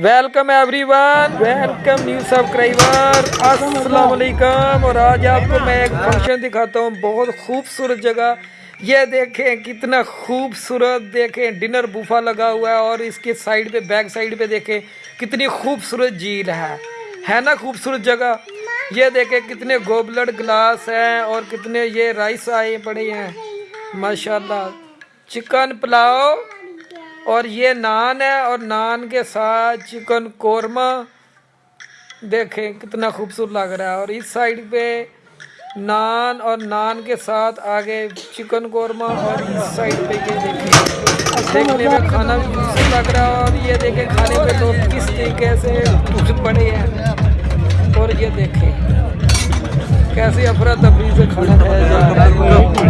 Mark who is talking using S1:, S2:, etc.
S1: Welcome everyone welcome new subscriber السلام علیکم اور آج آپ کو میں ایک فنکشن دکھاتا ہوں بہت خوبصورت جگہ یہ دیکھیں کتنا خوبصورت دیکھیں ڈنر بوفا لگا ہوا ہے اور اس کے سائڈ پہ بیک سائڈ پہ دیکھیں کتنی خوبصورت جھیل ہے ہے نا خوبصورت جگہ یہ دیکھیں کتنے گوبلٹ گلاس ہیں اور کتنے یہ رائس آئے پڑے ہیں ماشاءاللہ چکن پلاؤ اور یہ نان ہے اور نان کے ساتھ چکن قورمہ۔ دیکھیں کتنا خوبصورت لگ رہا ہے۔ اور اس سائڈ پہ نان اور نان کے ساتھ آگے چکن قورمہ اور اس سائڈ پہ یہ دیکھیں۔
S2: دیکھنے میں کھانا
S1: بھی خوبصورت لگ رہا ہے۔ اور یہ دیکھیں کھانے پہ تو کس طریقے سے پڑے ہیں۔ اور یہ دیکھیں کیسے افراتفری سے کھانا کھایا جا رہا ہے۔